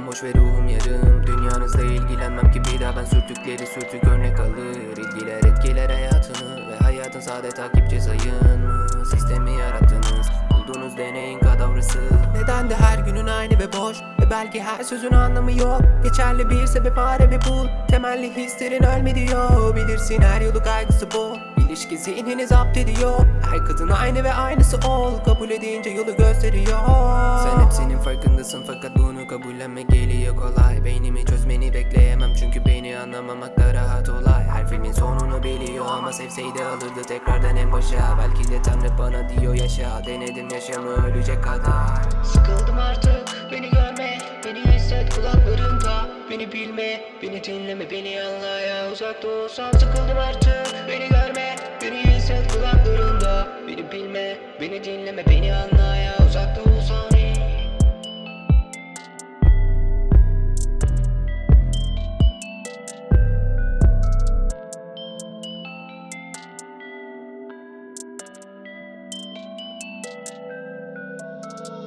bomboş ve ruhum yarım. Dünyanızla ilgilenmem ki bir daha ben sürtükleri sürtük örnek alır. İlgiler etkiler hayatını ve hayatın sade takipçi sayın. Mı? Sistemi yarattınız Bulduğunuz deneyin kadavrası. Neden de her günün aynı ve boş? Ve belki her sözün anlamı yok. Geçerli bir sebep arame bul Temelli hislerin ölme diyor Bilirsin her yolu kaygısı bu. İlişki zihnini zapt ediyor Her kadın aynı ve aynısı ol. Kabul edince yolu gösteriyor farkındasın fakat bunu kabullenme geliyor kolay. Beynimi çözmeni bekleyemem çünkü beni anlamamak da rahat olay. Her filmin sonunu biliyor ama sevseydi alırdı tekrardan en başa. Belki de Tanrı bana diyor yaşa. Denedim yaşamı ölecek kadar. Sıkıldım artık beni görme Beni hisset kulaklarında. Beni bilme beni dinleme beni anla ya Uzakta olsam sıkıldım artık beni görme Beni hisset kulaklarında. Beni bilme beni dinleme beni anla ya Uzakta olsam